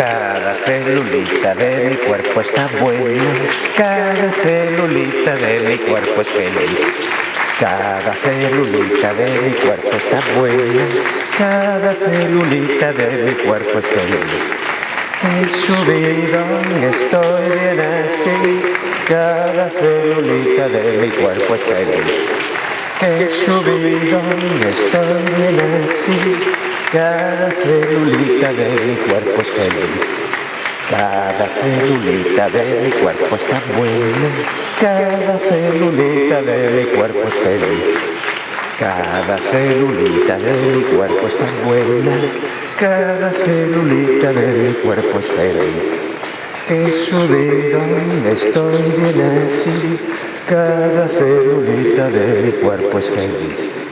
Cada celulita de mi cuerpo está buena, cada celulita de mi cuerpo es feliz. Cada celulita de mi cuerpo está buena, cada celulita de mi cuerpo es feliz. Qué subidón, estoy bien así, cada celulita de mi cuerpo es feliz. Qué subidón, estoy bien así, cada celulita de mi cuerpo es feliz. Cada celulita de mi cuerpo está buena, cada celulita de mi cuerpo es feliz. Cada celulita de mi cuerpo está buena, cada celulita de mi cuerpo es feliz. Que subidón, estoy bien así, cada celulita de mi cuerpo es feliz.